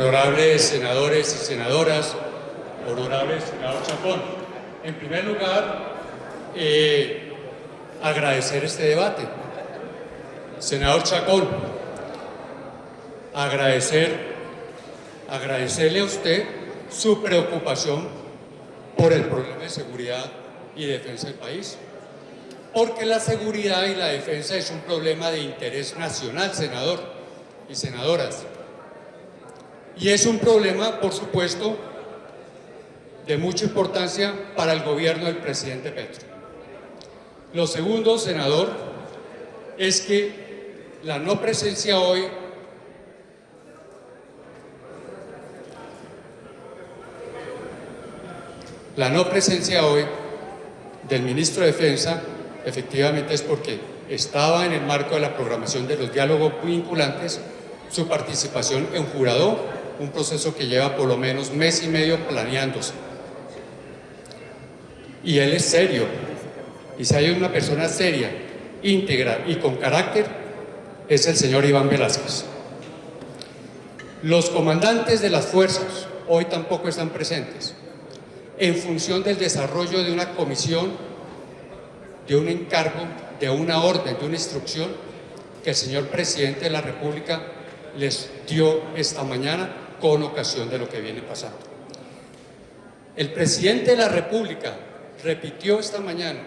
honorables senadores y senadoras, honorable senador Chapón. En primer lugar, eh, agradecer este debate. Senador Chacón, agradecer, agradecerle a usted su preocupación por el problema de seguridad y defensa del país. Porque la seguridad y la defensa es un problema de interés nacional, senador y senadoras. Y es un problema, por supuesto, de mucha importancia para el gobierno del presidente Petro. Lo segundo, senador, es que la no presencia hoy la no presencia hoy del ministro de Defensa efectivamente es porque estaba en el marco de la programación de los diálogos vinculantes su participación en jurado, un proceso que lleva por lo menos mes y medio planeándose. Y él es serio, y si hay una persona seria, íntegra y con carácter, es el señor Iván Velázquez. Los comandantes de las fuerzas hoy tampoco están presentes, en función del desarrollo de una comisión, de un encargo, de una orden, de una instrucción que el señor Presidente de la República les dio esta mañana con ocasión de lo que viene pasando. El Presidente de la República repitió esta mañana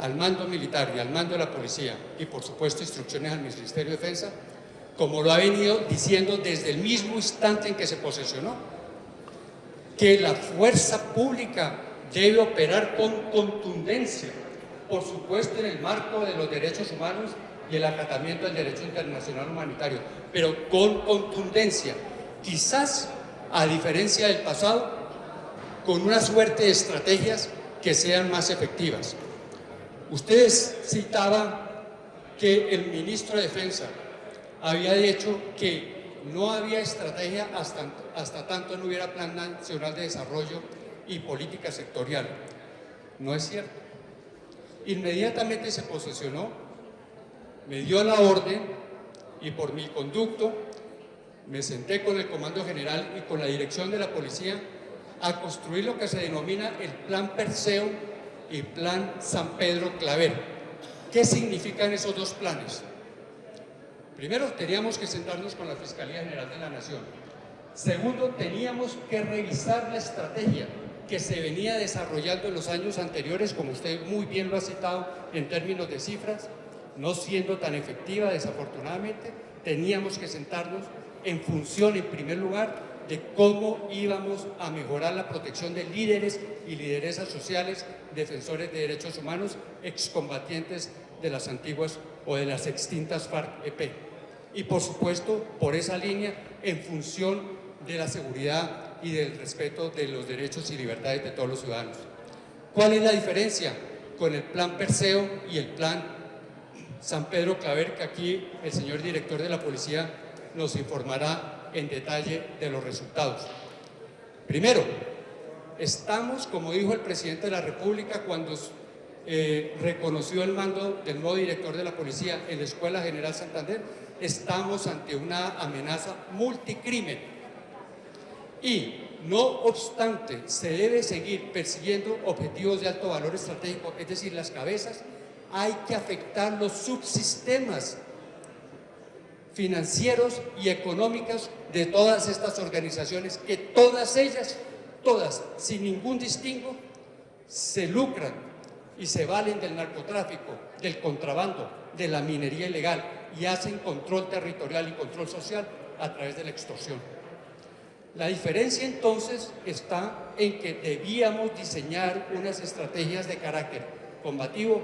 al mando militar y al mando de la policía y por supuesto instrucciones al Ministerio de Defensa, como lo ha venido diciendo desde el mismo instante en que se posesionó, que la fuerza pública debe operar con contundencia, por supuesto en el marco de los derechos humanos y el acatamiento del derecho internacional humanitario, pero con contundencia, quizás a diferencia del pasado, con una suerte de estrategias que sean más efectivas. Ustedes citaban que el ministro de Defensa había dicho que no había estrategia hasta, hasta tanto no hubiera plan nacional de desarrollo y política sectorial. No es cierto. Inmediatamente se posesionó, me dio la orden y por mi conducto me senté con el Comando General y con la dirección de la policía a construir lo que se denomina el Plan Perseo y Plan San Pedro Claver. ¿Qué significan esos dos planes? Primero, teníamos que sentarnos con la Fiscalía General de la Nación. Segundo, teníamos que revisar la estrategia que se venía desarrollando en los años anteriores, como usted muy bien lo ha citado en términos de cifras, no siendo tan efectiva desafortunadamente, teníamos que sentarnos en función, en primer lugar, de cómo íbamos a mejorar la protección de líderes y lideresas sociales, defensores de derechos humanos, excombatientes de las antiguas o de las extintas FARC-EP. Y por supuesto, por esa línea, en función de la seguridad y del respeto de los derechos y libertades de todos los ciudadanos. ¿Cuál es la diferencia con el plan Perseo y el plan San Pedro Claver, que aquí el señor director de la policía nos informará en detalle de los resultados. Primero, estamos, como dijo el presidente de la República cuando eh, reconoció el mando del nuevo director de la policía en la Escuela General Santander, estamos ante una amenaza multicrimen. Y, no obstante, se debe seguir persiguiendo objetivos de alto valor estratégico, es decir, las cabezas, hay que afectar los subsistemas financieros y económicas de todas estas organizaciones, que todas ellas, todas, sin ningún distingo, se lucran y se valen del narcotráfico, del contrabando, de la minería ilegal y hacen control territorial y control social a través de la extorsión. La diferencia entonces está en que debíamos diseñar unas estrategias de carácter combativo,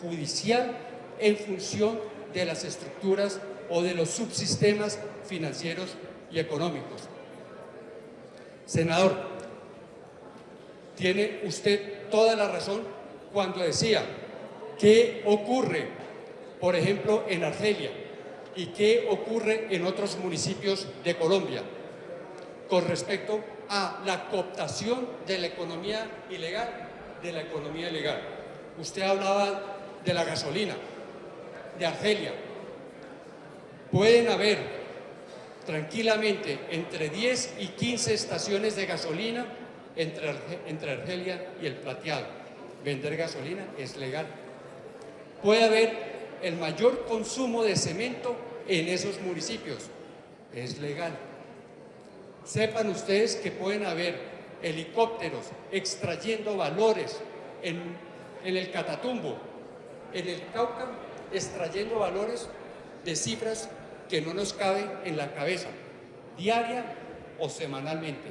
judicial, en función de las estructuras o de los subsistemas financieros y económicos. Senador, tiene usted toda la razón cuando decía qué ocurre, por ejemplo, en Argelia y qué ocurre en otros municipios de Colombia con respecto a la cooptación de la economía ilegal, de la economía ilegal. Usted hablaba de la gasolina, de Argelia, pueden haber tranquilamente entre 10 y 15 estaciones de gasolina entre, entre Argelia y el Plateado. Vender gasolina es legal. Puede haber el mayor consumo de cemento en esos municipios. Es legal. Sepan ustedes que pueden haber helicópteros extrayendo valores en, en el Catatumbo, en el Cauca, extrayendo valores de cifras que no nos caben en la cabeza, diaria o semanalmente.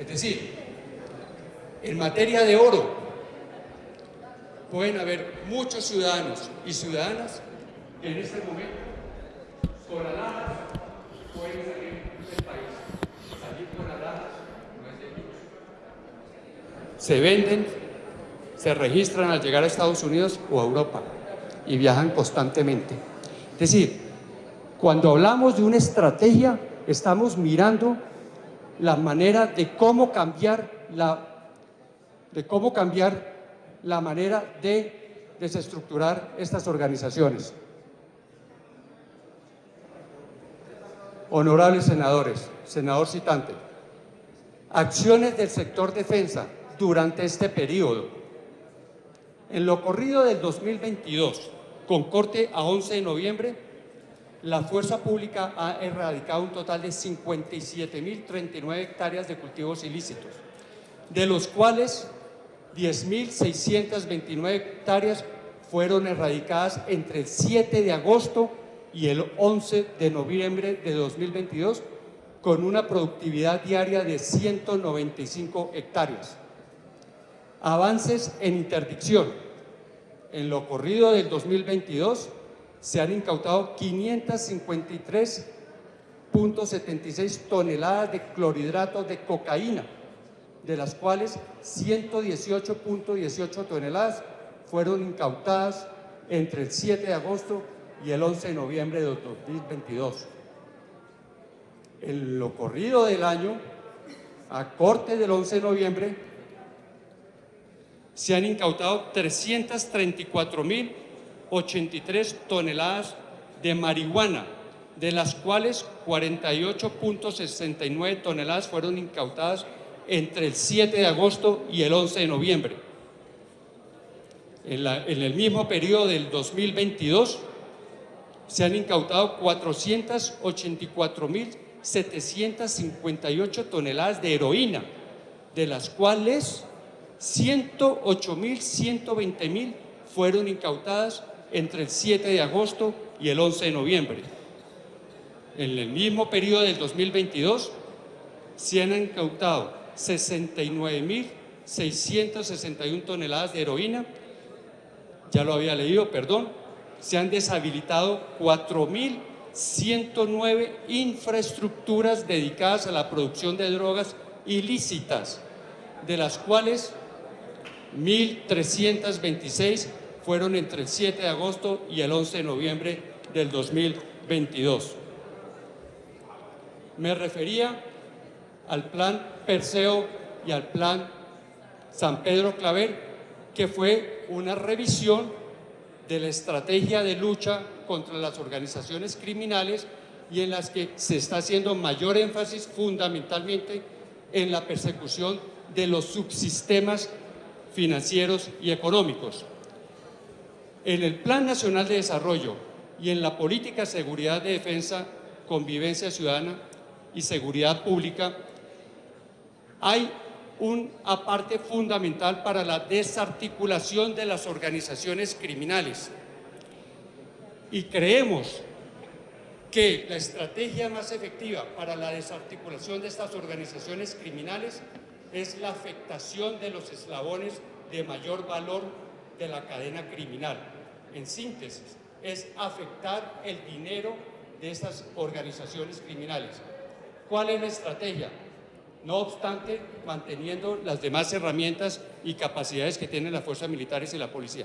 Es decir, en materia de oro, pueden haber muchos ciudadanos y ciudadanas que en este momento, con alhajas, pueden salir del país. Salir con alhajas no es delito. Se venden, se registran al llegar a Estados Unidos o a Europa y viajan constantemente. Es decir, cuando hablamos de una estrategia, estamos mirando la manera de cómo cambiar la, de cómo cambiar la manera de desestructurar estas organizaciones. Honorables senadores, senador citante, acciones del sector defensa durante este periodo. En lo corrido del 2022, con corte a 11 de noviembre, la Fuerza Pública ha erradicado un total de 57.039 hectáreas de cultivos ilícitos, de los cuales 10.629 hectáreas fueron erradicadas entre el 7 de agosto y el 11 de noviembre de 2022, con una productividad diaria de 195 hectáreas. Avances en interdicción en lo corrido del 2022 se han incautado 553.76 toneladas de clorhidratos de cocaína, de las cuales 118.18 toneladas fueron incautadas entre el 7 de agosto y el 11 de noviembre de 2022. En lo corrido del año, a corte del 11 de noviembre, se han incautado 334.083 toneladas de marihuana, de las cuales 48.69 toneladas fueron incautadas entre el 7 de agosto y el 11 de noviembre. En, el mismo periodo del 2022 se han incautado 484.758 toneladas de heroína, de las cuales 108.000, mil fueron incautadas entre el 7 de agosto y el 11 de noviembre. En el mismo periodo del 2022 se han incautado 69.661 toneladas de heroína, ya lo había leído, perdón, se han deshabilitado 4.109 infraestructuras dedicadas a la producción de drogas ilícitas, de las cuales 1.326 fueron entre el 7 de agosto y el 11 de noviembre del 2022. Me refería al plan Perseo y al plan San Pedro Claver, que fue una revisión de la estrategia de lucha contra las organizaciones criminales y en las que se está haciendo mayor énfasis fundamentalmente en la persecución de los subsistemas financieros y económicos. En el Plan Nacional de Desarrollo y en la Política de Seguridad de Defensa, Convivencia Ciudadana y Seguridad Pública, hay un aparte fundamental para la desarticulación de las organizaciones criminales. Y creemos que la estrategia más efectiva para la desarticulación de estas organizaciones criminales es la afectación de los eslabones de mayor valor de la cadena criminal. En síntesis, es afectar el dinero de estas organizaciones criminales. ¿Cuál es la estrategia? No obstante, manteniendo las demás herramientas y capacidades que tienen las fuerzas militares y la policía.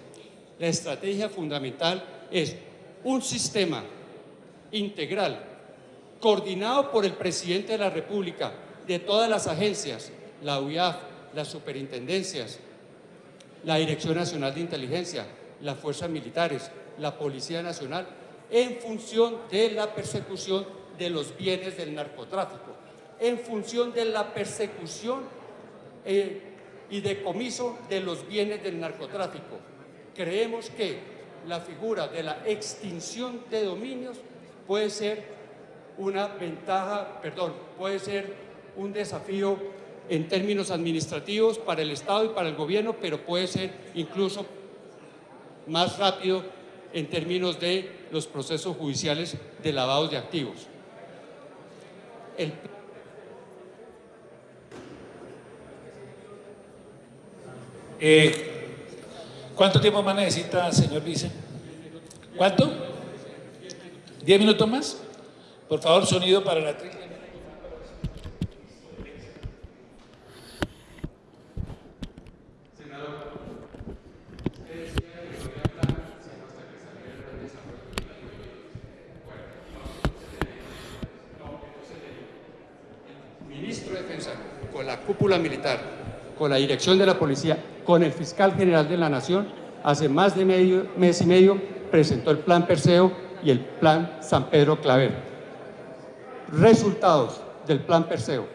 La estrategia fundamental es un sistema integral, coordinado por el presidente de la República, de todas las agencias, la UIAF, las superintendencias, la Dirección Nacional de Inteligencia, las fuerzas militares, la Policía Nacional, en función de la persecución de los bienes del narcotráfico, en función de la persecución eh, y decomiso de los bienes del narcotráfico. Creemos que la figura de la extinción de dominios puede ser una ventaja, perdón, puede ser un desafío en términos administrativos para el Estado y para el gobierno, pero puede ser incluso más rápido en términos de los procesos judiciales de lavados de activos. Eh, ¿Cuánto tiempo más necesita, señor vice? ¿Cuánto? ¿Diez minutos más? Por favor, sonido para la trilla. Ministro de Defensa, con la cúpula militar, con la dirección de la policía, con el fiscal general de la Nación, hace más de medio, mes y medio presentó el plan Perseo y el plan San Pedro Claver. Resultados del plan Perseo.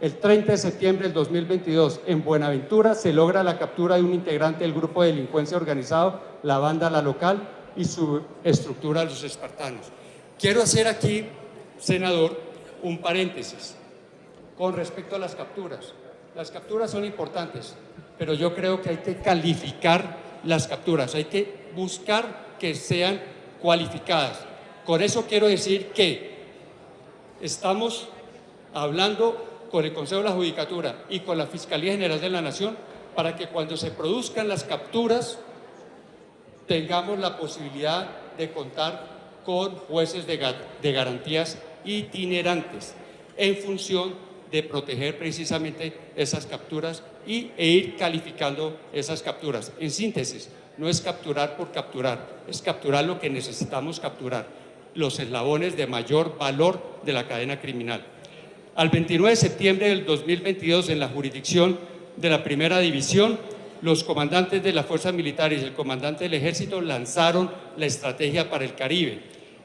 El 30 de septiembre del 2022, en Buenaventura, se logra la captura de un integrante del grupo de delincuencia organizado, la banda La Local, y su estructura Los Espartanos. Quiero hacer aquí, senador, un paréntesis con respecto a las capturas. Las capturas son importantes, pero yo creo que hay que calificar las capturas, hay que buscar que sean cualificadas. Con eso quiero decir que estamos hablando con el Consejo de la Judicatura y con la Fiscalía General de la Nación para que cuando se produzcan las capturas tengamos la posibilidad de contar con jueces de, garantías itinerantes en función de proteger precisamente esas capturas y, e ir calificando esas capturas. En síntesis, no es capturar por capturar, es capturar lo que necesitamos capturar, los eslabones de mayor valor de la cadena criminal. Al 29 de septiembre del 2022, en la jurisdicción de la Primera División, los comandantes de las fuerzas militares y el comandante del ejército lanzaron la estrategia para el Caribe.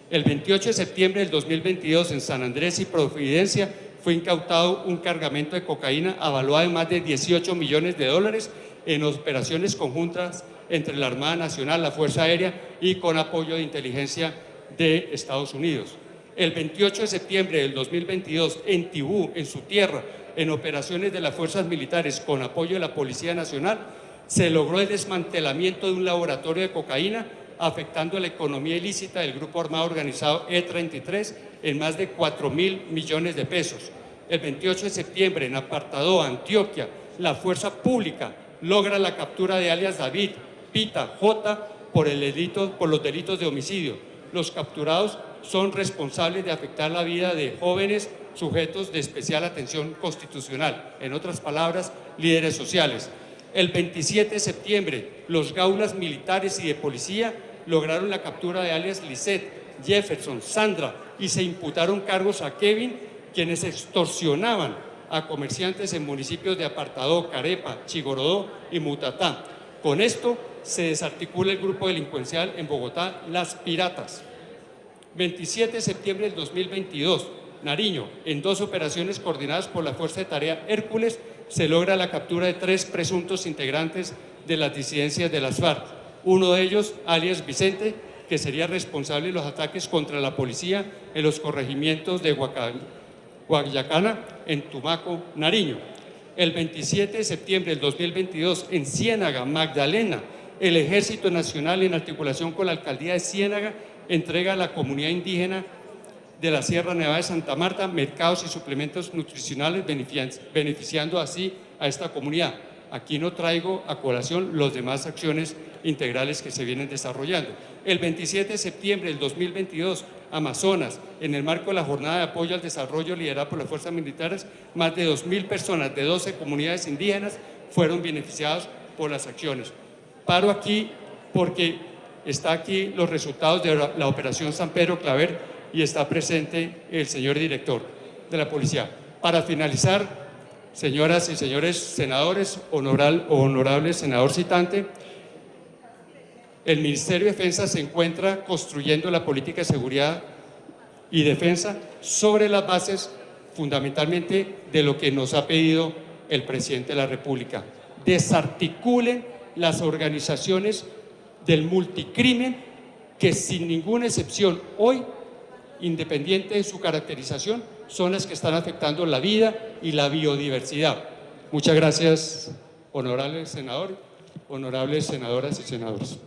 El 28 de septiembre del 2022, en San Andrés y Providencia, fue incautado un cargamento de cocaína avaluado en más de 18 millones de dólares en operaciones conjuntas entre la Armada Nacional, la Fuerza Aérea y con apoyo de inteligencia de Estados Unidos. El 28 de septiembre del 2022, en Tibú, en su tierra, en operaciones de las fuerzas militares con apoyo de la Policía Nacional, se logró el desmantelamiento de un laboratorio de cocaína afectando la economía ilícita del grupo armado organizado E33 en más de 4 mil millones de pesos el 28 de septiembre en Apartado, Antioquia, la fuerza pública logra la captura de alias David, Pita, J por, el delito, por los delitos de homicidio. Los capturados son responsables de afectar la vida de jóvenes sujetos de especial atención constitucional, en otras palabras, líderes sociales. El 27 de septiembre, los gaulas militares y de policía lograron la captura de alias Lisette, Jefferson, Sandra y se imputaron cargos a Kevin quienes extorsionaban a comerciantes en municipios de Apartadó, Carepa, Chigorodó y Mutatá. Con esto se desarticula el grupo delincuencial en Bogotá, Las Piratas. 27 de septiembre del 2022, Nariño, en dos operaciones coordinadas por la Fuerza de Tarea Hércules, se logra la captura de tres presuntos integrantes de las disidencias de las FARC. Uno de ellos, alias Vicente, que sería responsable de los ataques contra la policía en los corregimientos de Guayacana, en Tumaco, Nariño. El 27 de septiembre del 2022, en Ciénaga, Magdalena, el Ejército Nacional, en articulación con la Alcaldía de Ciénaga, entrega a la comunidad indígena de la Sierra Nevada de Santa Marta mercados y suplementos nutricionales, beneficiando así a esta comunidad. Aquí no traigo a colación las demás acciones integrales que se vienen desarrollando. El 27 de septiembre del 2022, Amazonas, en el marco de la jornada de apoyo al desarrollo liderada por las fuerzas militares, más de 2.000 personas de 12 comunidades indígenas fueron beneficiadas por las acciones. Paro aquí porque está aquí los resultados de la operación San Pedro Claver y está presente el señor director de la policía. Para finalizar, señoras y señores senadores, honorable senador citante, el Ministerio de Defensa se encuentra construyendo la política de seguridad y defensa sobre las bases fundamentalmente de lo que nos ha pedido el presidente de la República. Desarticulen las organizaciones del multicrimen que sin ninguna excepción hoy, independiente de su caracterización, son las que están afectando la vida y la biodiversidad. Muchas gracias, honorable senador, honorables senadoras y senadores.